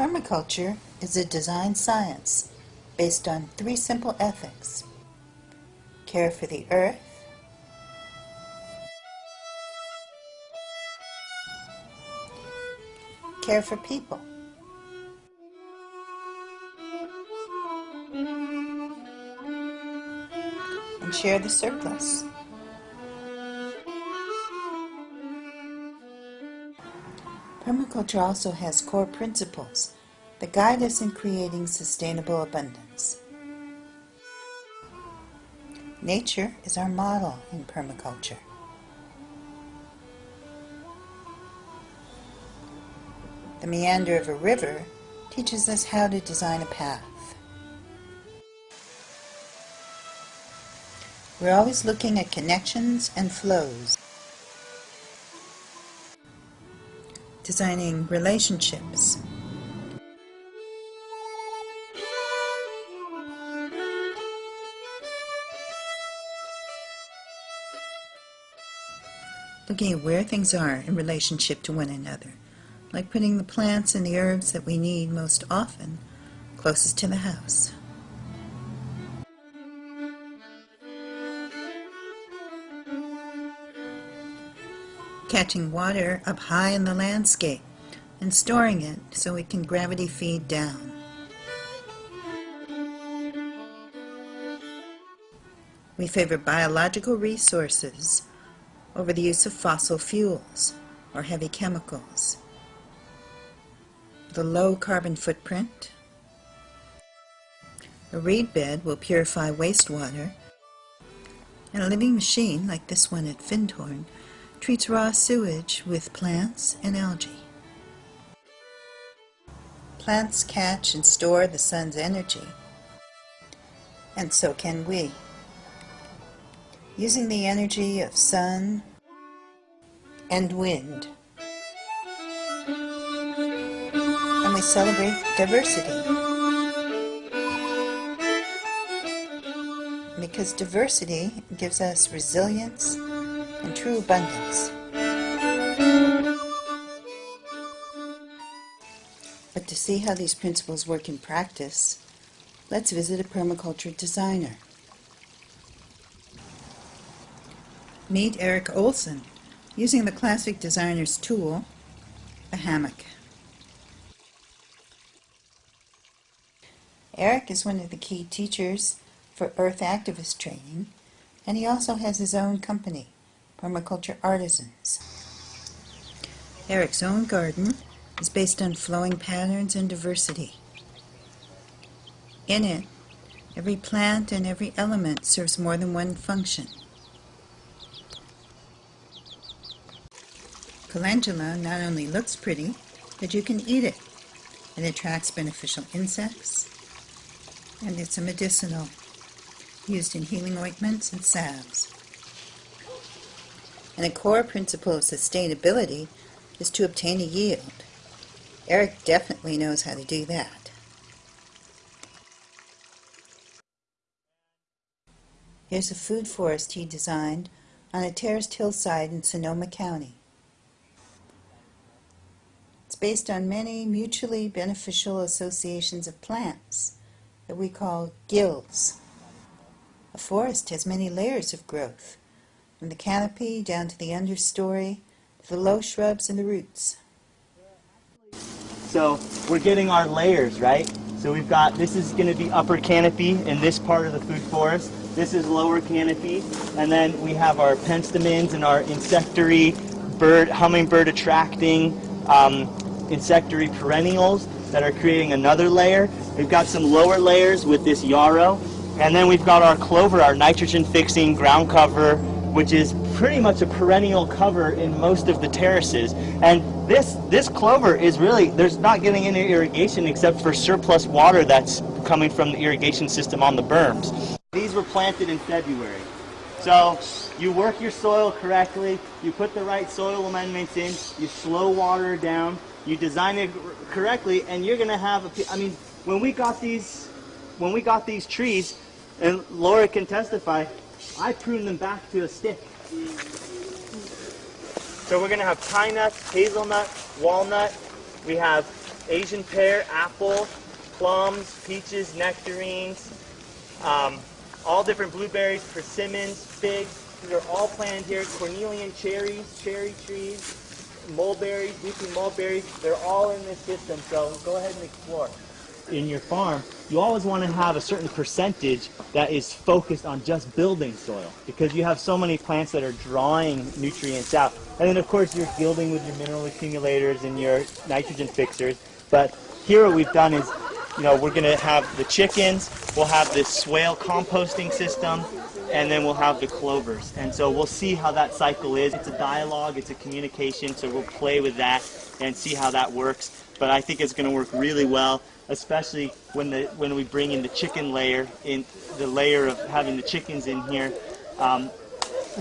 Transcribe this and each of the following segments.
Permaculture is a design science based on three simple ethics. Care for the earth, care for people, and share the surplus. Permaculture also has core principles that guide us in creating sustainable abundance. Nature is our model in permaculture. The meander of a river teaches us how to design a path. We're always looking at connections and flows. Designing relationships. Looking at where things are in relationship to one another, like putting the plants and the herbs that we need most often closest to the house. Catching water up high in the landscape and storing it so it can gravity feed down. We favor biological resources over the use of fossil fuels or heavy chemicals. The low carbon footprint. A reed bed will purify wastewater, and a living machine like this one at Findhorn treats raw sewage with plants and algae. Plants catch and store the sun's energy, and so can we. Using the energy of sun and wind. And we celebrate diversity. Because diversity gives us resilience and true abundance. But to see how these principles work in practice, let's visit a permaculture designer. Meet Erik Ohlsen, using the classic designer's tool, a hammock. Erik is one of the key teachers for Earth Activist training, and he also has his own company, permaculture artisans. Erik's own garden is based on flowing patterns and diversity. In it, every plant and every element serves more than one function. Calendula not only looks pretty, but you can eat it. It attracts beneficial insects, and it's a medicinal, used in healing ointments and salves. And a core principle of sustainability is to obtain a yield. Erik definitely knows how to do that. Here's a food forest he designed on a terraced hillside in Sonoma County. It's based on many mutually beneficial associations of plants that we call guilds. A forest has many layers of growth, from the canopy down to the understory, to the low shrubs and the roots. So we're getting our layers, right? So we've got, this is going to be upper canopy in this part of the food forest. This is lower canopy. And then we have our penstemons and our insectary, bird, hummingbird attracting um, insectary perennials that are creating another layer. We've got some lower layers with this yarrow. And then we've got our clover, our nitrogen fixing ground cover, which is pretty much a perennial cover in most of the terraces. And this, this clover is really, there's not getting any irrigation except for surplus water that's coming from the irrigation system on the berms. These were planted in February. So you work your soil correctly, you put the right soil amendments in, you slow water down, you design it correctly, and you're gonna have, a, I mean, when we got these, when we got these trees, and Laura can testify, I prune them back to a stick. So we're going to have pine nuts, hazelnut, walnut. We have Asian pear, apple, plums, peaches, nectarines, um, all different blueberries, persimmons, figs. These are all planted here. Cornelian cherries, cherry trees, mulberries, leafy mulberries. They're all in this system. So go ahead and explore. In your farm, you always want to have a certain percentage that is focused on just building soil because you have so many plants that are drawing nutrients out. And then of course you're guilding with your mineral accumulators and your nitrogen fixers. But here what we've done is you know, we're going to have the chickens, we'll have this swale composting system, and then we'll have the clovers. And so we'll see how that cycle is. It's a dialogue, it's a communication, so we'll play with that and see how that works. But I think it's going to work really well, especially when the when we bring in the chicken layer, in the layer of having the chickens in here. Um,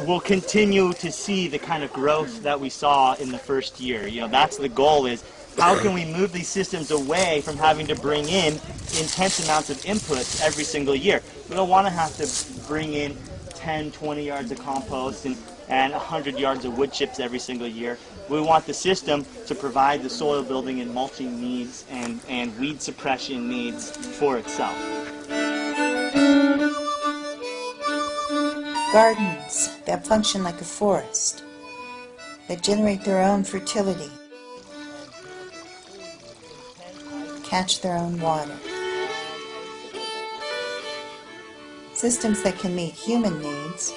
we'll continue to see the kind of growth that we saw in the first year. You know, that's the goal is how can we move these systems away from having to bring in intense amounts of inputs every single year? We don't want to have to bring in 10, 20 yards of compost and, and 100 yards of wood chips every single year. We want the system to provide the soil building and mulching needs and, and weed suppression needs for itself. Gardens that function like a forest, that generate their own fertility, catch their own water. Systems that can meet human needs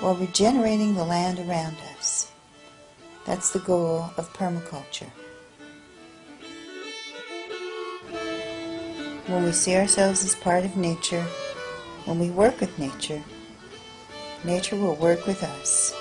while regenerating the land around us. That's the goal of permaculture. When we see ourselves as part of nature, when we work with nature, nature will work with us.